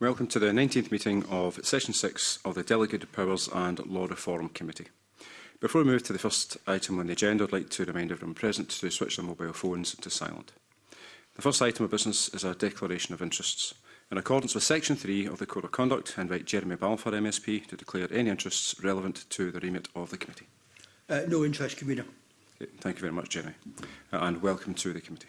Welcome to the 19th meeting of Session 6 of the Delegated Powers and Law Reform Committee. Before we move to the first item on the agenda, I'd like to remind everyone present to switch their mobile phones to silent. The first item of business is our Declaration of Interests. In accordance with Section 3 of the Code of Conduct, I invite Jeremy Balfour MSP to declare any interests relevant to the remit of the committee. Uh, no interest, Convener. Okay, thank you very much, Jeremy, uh, and welcome to the committee.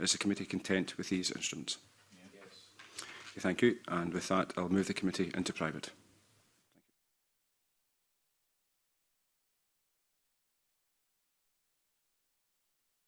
Is the committee content with these instruments? Thank you. And with that, I'll move the committee into private.